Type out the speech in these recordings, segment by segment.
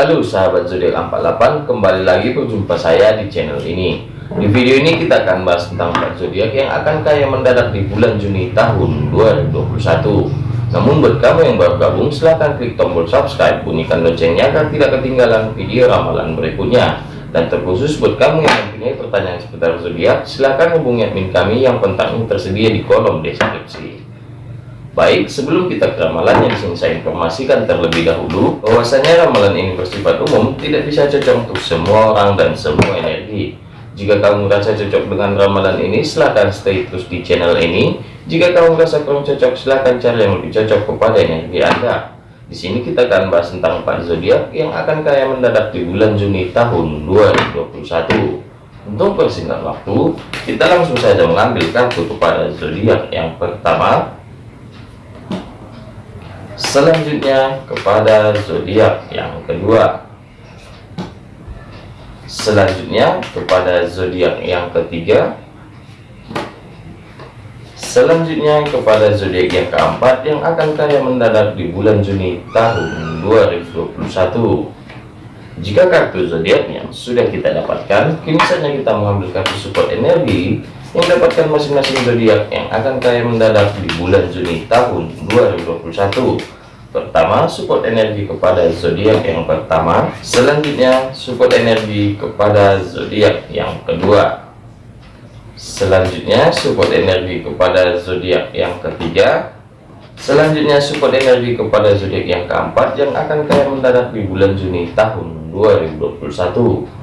Halo sahabat zodiak 48 kembali lagi berjumpa saya di channel ini. Di video ini kita akan bahas tentang 4 zodiak yang akan kaya mendadak di bulan Juni tahun 2021 namun buat kamu yang baru gabung silahkan klik tombol subscribe bunyikan loncengnya agar tidak ketinggalan video ramalan berikutnya. Dan terkhusus buat kamu yang mempunyai pertanyaan seputar zodiak silahkan hubungi admin kami yang kontaknya tersedia di kolom deskripsi Baik, sebelum kita ke ramalannya di sini saya informasikan terlebih dahulu bahwasanya ramalan ini bersifat umum, tidak bisa cocok untuk semua orang dan semua energi. Jika kamu merasa cocok dengan ramalan ini, silahkan stay terus di channel ini. Jika kamu merasa kurang cocok, silahkan cari yang lebih cocok kepada energi Anda. Di sini kita akan bahas tentang empat zodiak yang akan kaya mendadak di bulan Juni tahun 2021. Untuk persingkat waktu, kita langsung saja mengambil kartu kepada zodiak yang pertama selanjutnya kepada zodiak yang kedua. Selanjutnya kepada zodiak yang ketiga. Selanjutnya kepada zodiak yang keempat yang akan kaya mendadak di bulan Juni tahun 2021 jika kartu zodiaknya sudah kita dapatkan kini saatnya kita mengambil kartu support energi yang dapatkan masing-masing zodiak yang akan kaya mendadak di bulan Juni tahun 2021 pertama support energi kepada zodiak yang pertama. Selanjutnya support energi kepada zodiak yang kedua. Selanjutnya support energi kepada zodiak yang ketiga. Selanjutnya support energi kepada zodiak yang keempat yang akan kaya mendadak di bulan Juni tahun 2021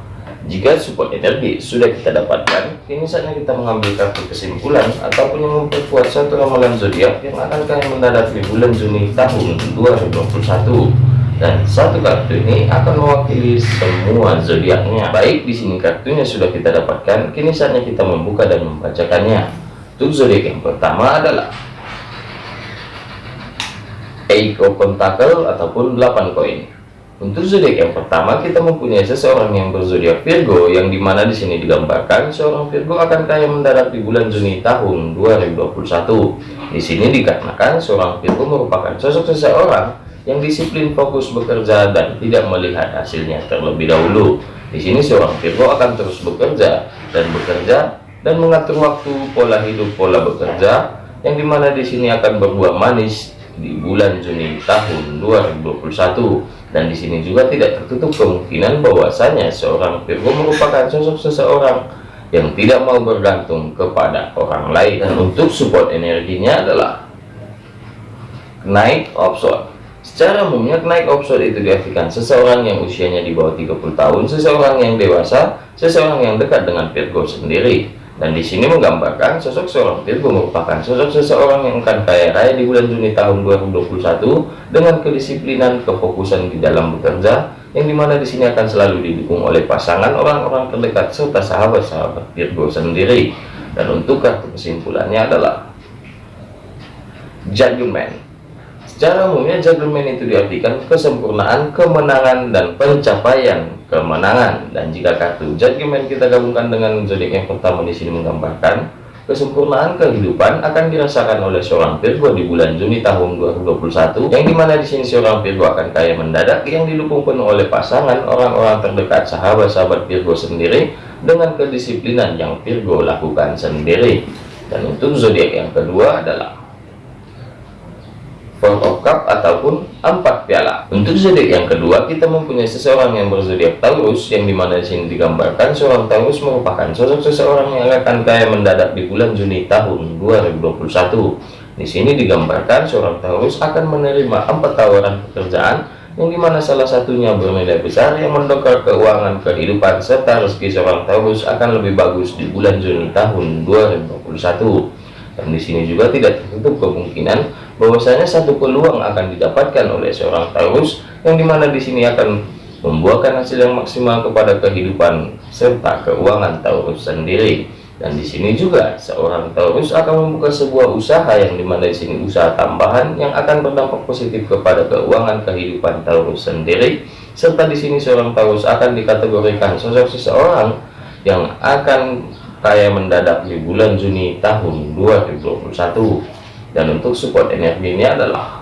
jika support energi sudah kita dapatkan, kini saatnya kita mengambil kartu kesimpulan ataupun yang memperkuat satu ramalan zodiak yang akan kalian mendadak di bulan Juni tahun 2021. Dan satu kartu ini akan mewakili semua zodiaknya. Baik, di sini kartunya sudah kita dapatkan, kini saatnya kita membuka dan membacakannya. Untuk zodiak yang pertama adalah of Pentacle ataupun 8 koin. Untuk zodiak yang pertama kita mempunyai seseorang yang berzodiak Virgo yang di mana di sini digambarkan seorang Virgo akan kaya mendarat di bulan Juni tahun 2021. Di sini dikarenakan seorang Virgo merupakan sosok seseorang yang disiplin fokus bekerja dan tidak melihat hasilnya terlebih dahulu. Di sini seorang Virgo akan terus bekerja dan bekerja dan mengatur waktu pola hidup pola bekerja yang di mana di sini akan berbuah manis di bulan Juni tahun 2021 dan di sini juga tidak tertutup kemungkinan bahwasanya seorang Virgo merupakan sosok seseorang yang tidak mau bergantung kepada orang lain. Dan untuk support energinya adalah naik option secara umumnya naik option itu diartikan seseorang yang usianya di bawah 30 tahun seseorang yang dewasa seseorang yang dekat dengan Virgo sendiri dan di sini menggambarkan sosok seorang Virgo merupakan sosok seseorang yang akan kaya raya di bulan Juni tahun 2021 dengan kedisiplinan kefokusan di dalam bekerja yang di mana di sini akan selalu didukung oleh pasangan orang-orang terdekat serta sahabat-sahabat Virgo sendiri. Dan untuk kartu kesimpulannya adalah Judgment Secara umumnya judgment itu diartikan kesempurnaan, kemenangan, dan pencapaian kemenangan. Dan jika kartu judgment kita gabungkan dengan zodiak yang pertama di sini menggambarkan kesempurnaan kehidupan akan dirasakan oleh seorang Virgo di bulan Juni tahun 2021 yang di mana di sini seorang Virgo akan kaya mendadak yang didukung penuh oleh pasangan orang-orang terdekat sahabat-sahabat Virgo sendiri dengan kedisiplinan yang Virgo lakukan sendiri dan untuk zodiak yang kedua adalah Four of Cup ataupun empat piala. Untuk zodiak yang kedua, kita mempunyai seseorang yang berzodiak Taurus, yang di mana di sini digambarkan seorang Taurus merupakan sosok seseorang yang akan kaya mendadak di bulan Juni tahun 2021. Di sini digambarkan seorang Taurus akan menerima empat tawaran pekerjaan yang di mana salah satunya bernilai besar yang mendongkrak keuangan kehidupan serta rezeki seorang Taurus akan lebih bagus di bulan Juni tahun 2021 dan di sini juga tidak tertutup kemungkinan bahwasanya satu peluang akan didapatkan oleh seorang Taurus yang di mana di sini akan membuahkan hasil yang maksimal kepada kehidupan serta keuangan Taurus sendiri. Dan di sini juga seorang Taurus akan membuka sebuah usaha yang di mana di sini usaha tambahan yang akan berdampak positif kepada keuangan kehidupan Taurus sendiri. Serta di sini seorang Taurus akan dikategorikan sosok seseorang yang akan kaya mendadak di bulan Juni tahun 2021 dan untuk support energi ini adalah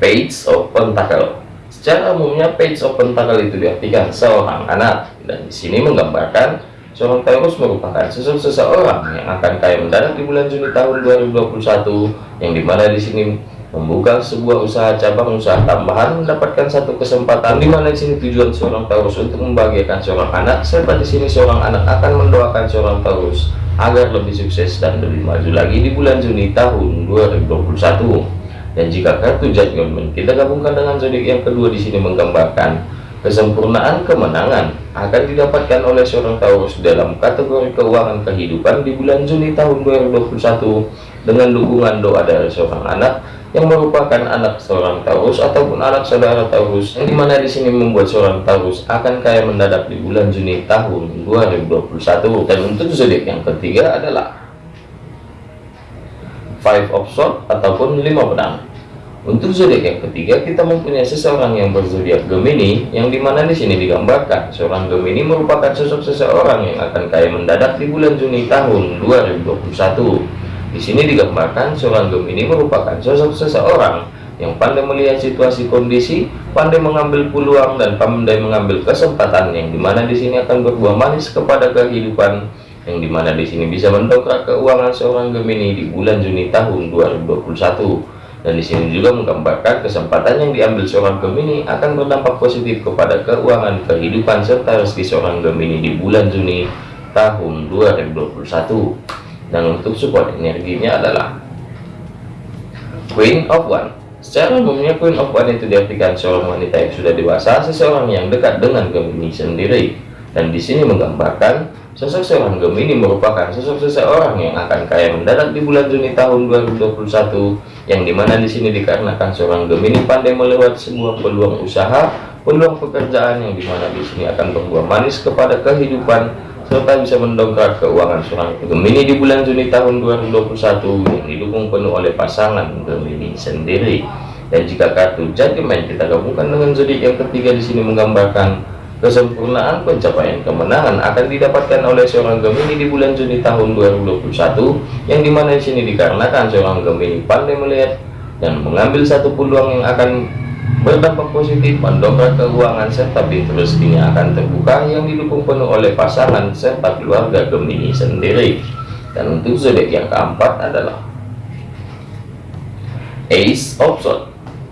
page of pentacle Secara umumnya page of pentacle itu diartikan seorang anak. Dan di sini menggambarkan seorang Taurus merupakan sosok seseorang yang akan kaya mendadak di bulan Juni tahun 2021 yang di mana di sini membuka sebuah usaha cabang usaha tambahan mendapatkan satu kesempatan. Di mana di sini tujuan seorang Taurus untuk membahagiakan seorang anak serta di sini seorang anak akan mendoakan seorang Taurus agar lebih sukses dan lebih maju lagi di bulan Juni tahun 2021 dan jika kartu judgment kita gabungkan dengan zodiak yang kedua di sini menggambarkan kesempurnaan kemenangan akan didapatkan oleh seorang Taurus dalam kategori keuangan kehidupan di bulan Juni tahun 2021 dengan dukungan doa dari seorang anak yang merupakan anak seorang Taurus ataupun anak saudara Taurus yang di mana di sini membuat seorang Taurus akan kaya mendadak di bulan Juni tahun 2021 dan untuk zodiak yang ketiga adalah five of sword ataupun lima pedang. Untuk zodiak yang ketiga kita mempunyai seseorang yang berzodiak Gemini yang di mana di sini digambarkan seorang Gemini merupakan sosok seseorang yang akan kaya mendadak di bulan Juni tahun 2021 di sini digambarkan seorang Gemini merupakan sosok seseorang yang pandai melihat situasi kondisi, pandai mengambil peluang dan pandai mengambil kesempatan yang di mana di sini akan berbuah manis kepada kehidupan yang di mana di sini bisa mendongkrak keuangan seorang Gemini di bulan Juni tahun 2021 dan di sini juga menggambarkan kesempatan yang diambil seorang Gemini akan berdampak positif kepada keuangan kehidupan serta rezeki seorang Gemini di bulan Juni tahun 2021 dan untuk support energinya adalah Queen of One. Secara umumnya Queen of One itu diartikan seorang wanita yang sudah dewasa seseorang yang dekat dengan Gemini sendiri. Dan di sini menggambarkan Sosok seorang Gemini merupakan sosok seseorang yang akan kaya mendadak di bulan Juni tahun 2021 yang di mana di sini dikarenakan seorang Gemini pandai melewat sebuah peluang usaha, peluang pekerjaan yang di mana di sini akan berbuah manis kepada kehidupan serta bisa mendongkrak keuangan seorang Gemini di bulan Juni tahun 2021 yang didukung penuh oleh pasangan Gemini sendiri. Dan jika kartu Judgment kita gabungkan dengan zodiak yang ketiga di sini menggambarkan Kesempurnaan pencapaian kemenangan akan didapatkan oleh seorang Gemini di bulan Juni tahun 2021 yang di mana di sini dikarenakan seorang Gemini pandai melihat dan mengambil satu peluang yang akan berdampak positif mendongkrak keuangan serta pintu rezekinya akan terbuka yang didukung penuh oleh pasangan serta keluarga Gemini sendiri. Dan untuk zodiak yang keempat adalah Ace of Swords.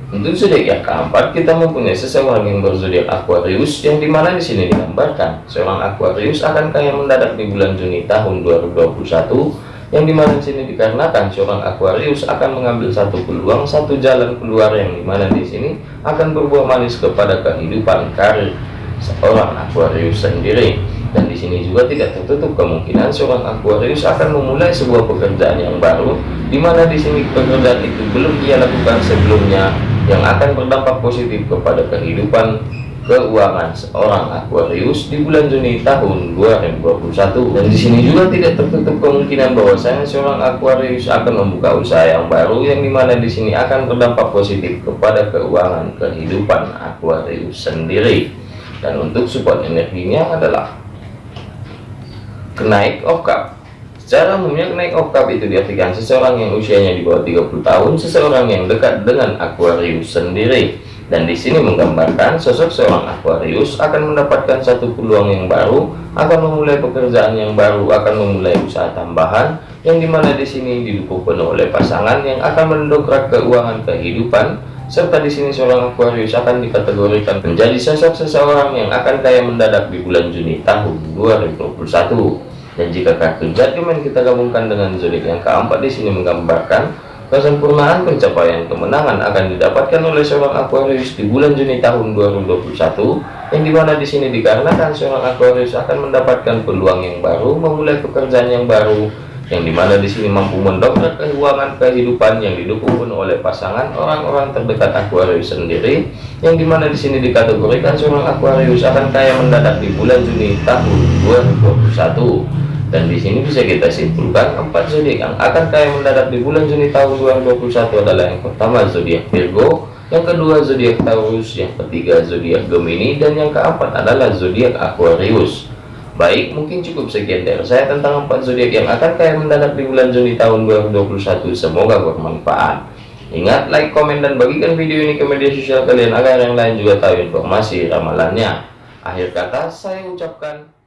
Untuk zodiak yang keempat, kita mempunyai seseorang yang berzodiak Aquarius, yang di mana di sini digambarkan seorang Aquarius akan kaya mendadak di bulan Juni tahun 2021, yang di mana di sini dikarenakan seorang Aquarius akan mengambil satu peluang, satu jalan keluar yang di mana di sini akan berbuah manis kepada kehidupan karir seorang Aquarius sendiri. Dan di sini juga tidak tertutup kemungkinan seorang Aquarius akan memulai sebuah pekerjaan yang baru, di mana di sini pekerjaan itu belum ia lakukan sebelumnya yang akan berdampak positif kepada kehidupan keuangan seorang Aquarius di bulan Juni tahun 2021 dan di sini juga tidak tertutup kemungkinan bahwasanya seorang Aquarius akan membuka usaha yang baru yang di mana di sini akan berdampak positif kepada keuangan kehidupan Aquarius sendiri. Dan untuk support energinya adalah kenaik of cup Secara umumnya naik oktav itu diartikan seseorang yang usianya di bawah 30 tahun, seseorang yang dekat dengan Aquarius sendiri. Dan di sini menggambarkan sosok seorang Aquarius akan mendapatkan satu peluang yang baru, akan memulai pekerjaan yang baru, akan memulai usaha tambahan, yang di mana di sini didukung penuh oleh pasangan yang akan mendongkrak keuangan kehidupan, serta di sini seorang Aquarius akan dikategorikan menjadi sosok seseorang yang akan kaya mendadak di bulan Juni tahun 2021 dan jika kartu judgment kita gabungkan dengan zodiak yang keempat di sini menggambarkan kesempurnaan pencapaian kemenangan akan didapatkan oleh seorang Aquarius di bulan Juni tahun 2021 yang di mana di sini dikarenakan seorang Aquarius akan mendapatkan peluang yang baru memulai pekerjaan yang baru yang di mana di sini mampu mendongkrak keuangan kehidupan yang didukung oleh pasangan orang-orang terdekat Aquarius sendiri yang di mana di sini dikategorikan seorang Aquarius akan kaya mendadak di bulan Juni tahun 2021 dan di sini bisa kita simpulkan empat zodiak yang akan kaya mendadak di bulan Juni tahun 2021 adalah yang pertama zodiak Virgo, yang kedua zodiak Taurus, yang ketiga zodiak Gemini, dan yang keempat adalah zodiak Aquarius. Baik, mungkin cukup sekian dari saya tentang empat zodiak yang akan kaya mendadak di bulan Juni tahun 2021. Semoga bermanfaat. Ingat like, komen, dan bagikan video ini ke media sosial kalian agar yang lain juga tahu informasi ramalannya. Akhir kata saya ucapkan.